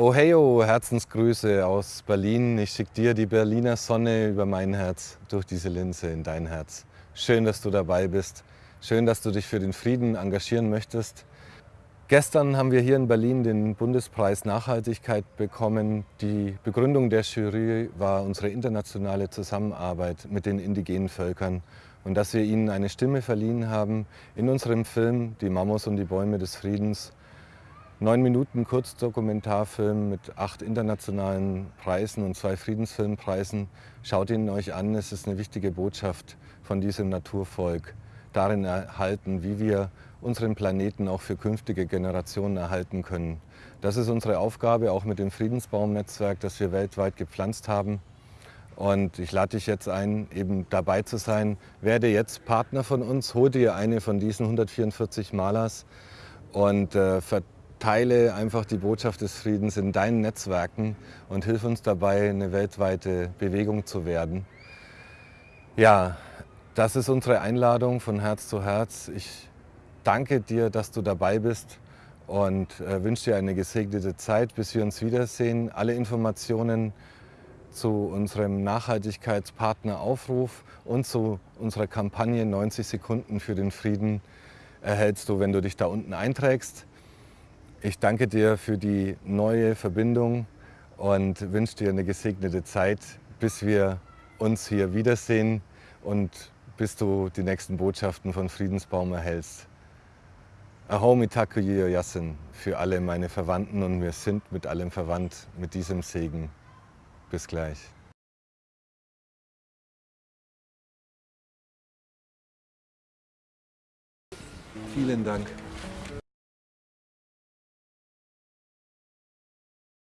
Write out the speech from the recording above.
Oheyo, Herzensgrüße aus Berlin. Ich schicke dir die Berliner Sonne über mein Herz, durch diese Linse in dein Herz. Schön, dass du dabei bist. Schön, dass du dich für den Frieden engagieren möchtest. Gestern haben wir hier in Berlin den Bundespreis Nachhaltigkeit bekommen. Die Begründung der Jury war unsere internationale Zusammenarbeit mit den indigenen Völkern und dass wir ihnen eine Stimme verliehen haben in unserem Film Die Mamos und die Bäume des Friedens neun Minuten Kurzdokumentarfilm mit acht internationalen Preisen und zwei Friedensfilmpreisen. Schaut ihn euch an, es ist eine wichtige Botschaft von diesem Naturvolk. Darin erhalten, wie wir unseren Planeten auch für künftige Generationen erhalten können. Das ist unsere Aufgabe, auch mit dem Friedensbaumnetzwerk, das wir weltweit gepflanzt haben. Und ich lade dich jetzt ein, eben dabei zu sein. Werde jetzt Partner von uns, hol dir eine von diesen 144 Malers und äh, teile einfach die Botschaft des Friedens in deinen Netzwerken und hilf uns dabei, eine weltweite Bewegung zu werden. Ja, das ist unsere Einladung von Herz zu Herz. Ich danke dir, dass du dabei bist und äh, wünsche dir eine gesegnete Zeit, bis wir uns wiedersehen. Alle Informationen zu unserem Nachhaltigkeitspartner Aufruf und zu unserer Kampagne 90 Sekunden für den Frieden erhältst du, wenn du dich da unten einträgst. Ich danke dir für die neue Verbindung und wünsche dir eine gesegnete Zeit, bis wir uns hier wiedersehen und bis du die nächsten Botschaften von Friedensbaum erhältst. Ahomi Takuyo Yasin für alle meine Verwandten und wir sind mit allem verwandt mit diesem Segen. Bis gleich. Vielen Dank.